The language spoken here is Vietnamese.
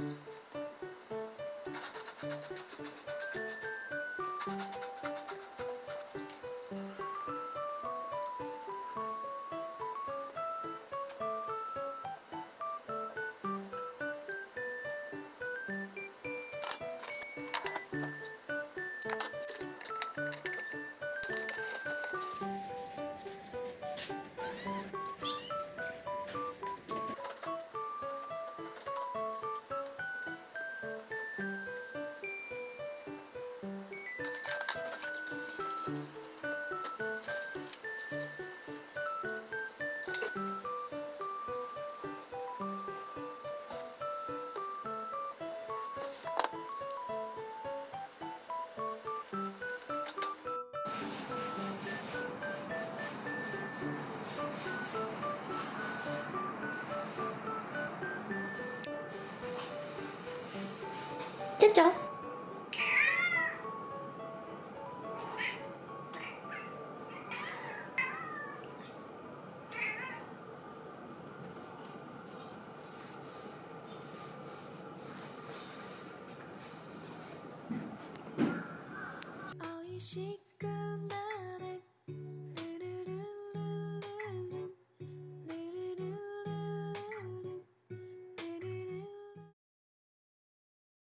Thank you. Chết shake